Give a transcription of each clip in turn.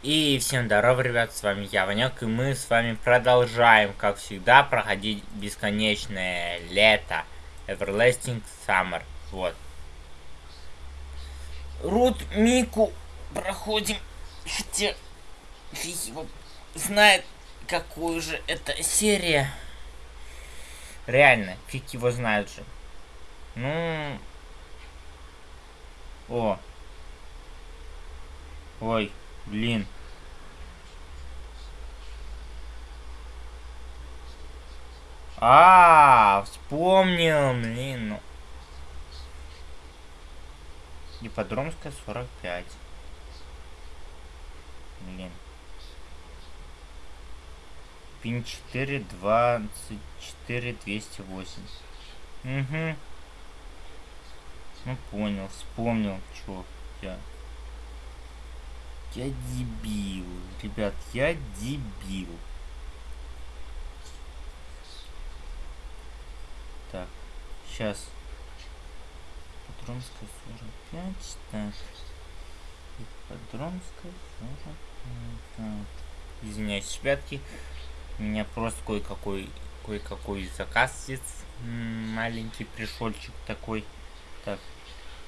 И всем здорово, ребят, с вами я, Ванек, и мы с вами продолжаем, как всегда, проходить бесконечное лето, Everlasting Summer, вот. Рут Мику проходим, хотя фиг его знает, какую же это серия. Реально, фиг его знает же. Ну... О. Ой. Блин. А, -а, -а вспомнил, блин. Ну. Ипподромская 45. Блин. Пин 4, 24, 208. Угу. Ну понял, вспомнил, чё я. Я дебил. Ребят, я дебил. Так, сейчас. Патронская 45, так. И Патронская 45, так. Извиняюсь, ребятки. У меня просто кое-какой кое-какой заказ маленький пришельчик такой. Так,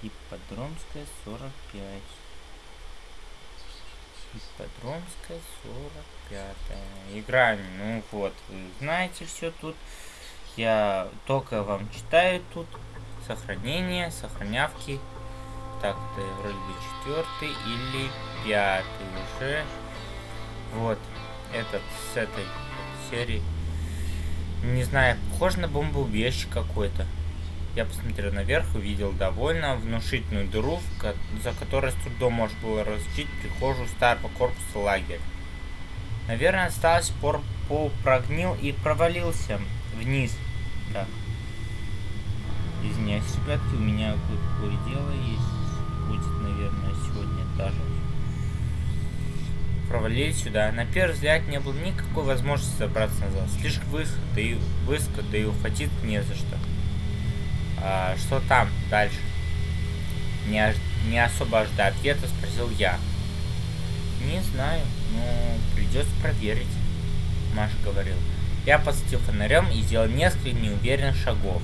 и Подромская 45. Ипподромская 45 Играем, ну вот, вы знаете все тут. Я только вам читаю тут. Сохранение, сохранявки. Так, это вроде бы четвертый или пятый уже. Вот, этот с этой серии. Не знаю, похож на бомбоубежище какой-то. Я посмотрел наверх, увидел довольно внушительную дыру, за которой с трудом можно было различить прихожую старого корпуса лагеря. Наверное, осталось пор пол прогнил и провалился вниз. Так. Извиняюсь, ребятки, у меня кое-какое дело есть. Будет, наверное, сегодня даже. Провалились сюда. На первый взгляд не было никакой возможности забраться назад. Слишком высоко, да и высоко, да и ухватить не за что. А, что там дальше? Не, не особо ожидая ответа, спросил я. Не знаю, но придется проверить, Маша говорил. Я посветил фонарем и сделал несколько неуверенных шагов.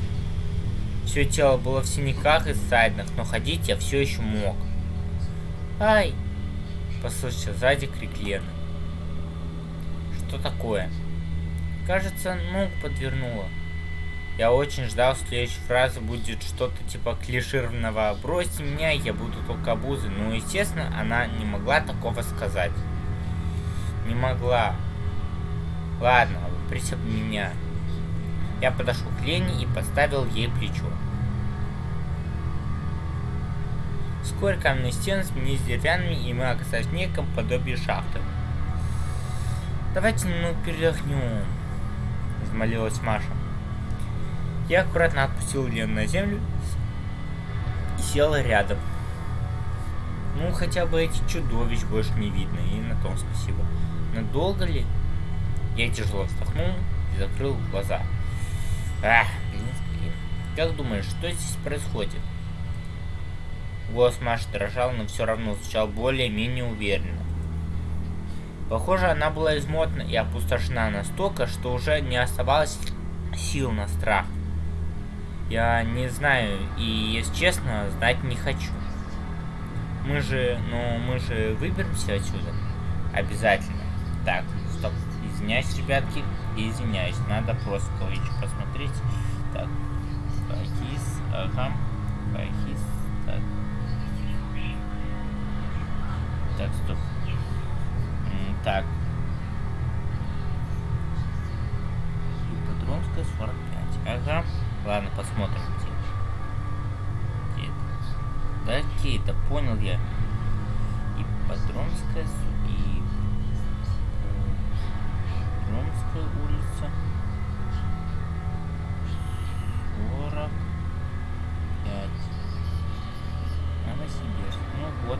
Все тело было в синяках и ссадинах, но ходить я все еще мог. «Ай!» – послышался сзади крик Лены. «Что такое?» «Кажется, ногу подвернула». Я очень ждал, следующей фразы будет что-то типа клишированного «бросьте меня, я буду только обузой». Ну, естественно, она не могла такого сказать. Не могла. Ладно, присып меня. Я подошел к Лене и поставил ей плечо. Вскоре каменные стены сменились деревянными, и мы оказались в неком подобии шахты. «Давайте ну передохнем», — взмолилась Маша. Я аккуратно отпустил Лену на землю и села рядом. Ну, хотя бы эти чудовищ больше не видно, и на том спасибо. Надолго ли? Я тяжело вздохнул и закрыл глаза. Ах, блин, блин. Как думаешь, что здесь происходит? Голос Маши дрожал, но все равно звучал более-менее уверенно. Похоже, она была измотана и опустошена настолько, что уже не оставалось сил на страх. Я не знаю и, если честно, знать не хочу. Мы же, ну, мы же выберемся отсюда. Обязательно. Так, стоп. Извиняюсь, ребятки. Извиняюсь. Надо просто кое-что посмотреть. Так. Пахис. Ага. Пахис. Так. Так, стоп. Так. Патронская 45. Ага. Ладно, посмотрим. Где это? Да, какие-то, понял я. И Подромская, и Подромская улица. 45. Новосибирск. Ну вот.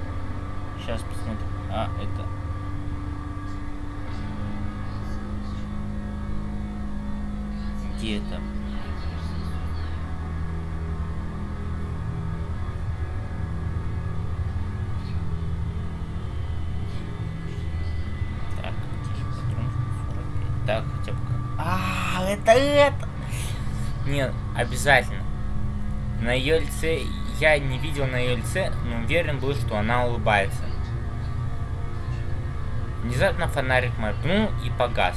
Сейчас посмотрим. А, это... Где это? Это. Нет, обязательно. На ее лице, я не видел на ее лице, но уверен был, что она улыбается. Внезапно фонарик моргнул и погас.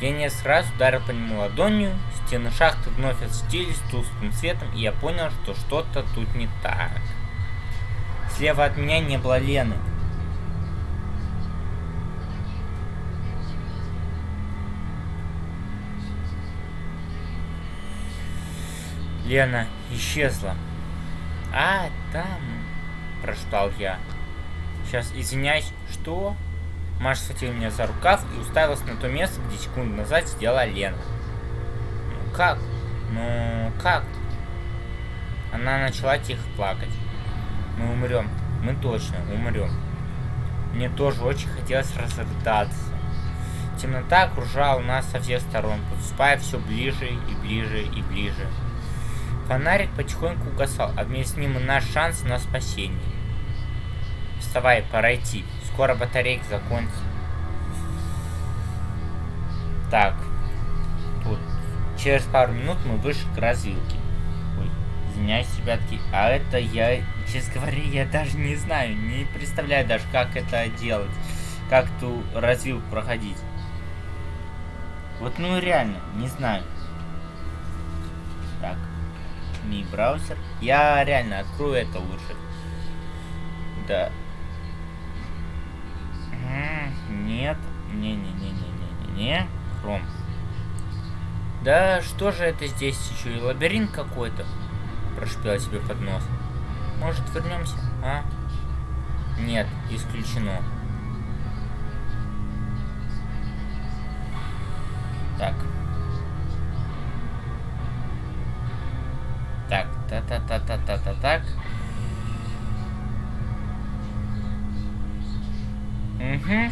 Я не сразу ударил по нему ладонью, стены шахты вновь осветились тусклым светом, и я понял, что что-то тут не так. Слева от меня не было Лены. Лена исчезла. А, там, прошептал я. Сейчас, извиняюсь, что? Маша схватила меня за рукав и уставилась на то место, где секунду назад сидела Лена. Ну как? Ну как? Она начала тихо плакать. Мы умрем. Мы точно умрем. Мне тоже очень хотелось разрыдаться. Темнота окружала нас со всех сторон, подступая все ближе и ближе и ближе. Фонарик потихоньку угасал, а вместе с ним наш шанс на спасение. Вставай, пора идти. Скоро батарейка закончится. Так. Тут. Через пару минут мы вышли к развилке. Ой, извиняюсь, ребятки. А это я, честно говоря, я даже не знаю. Не представляю даже, как это делать. Как ту развилку проходить. Вот ну реально, не знаю. Так. Ми браузер. Я реально открою это лучше. Да. Нет. Не-не-не-не-не-не. Хром. Да что же это здесь еще и лабиринт какой-то? Прошипела себе под нос. Может вернемся, а? Нет, исключено. Так. Так, та-та-та-та-та-та, так. Угу.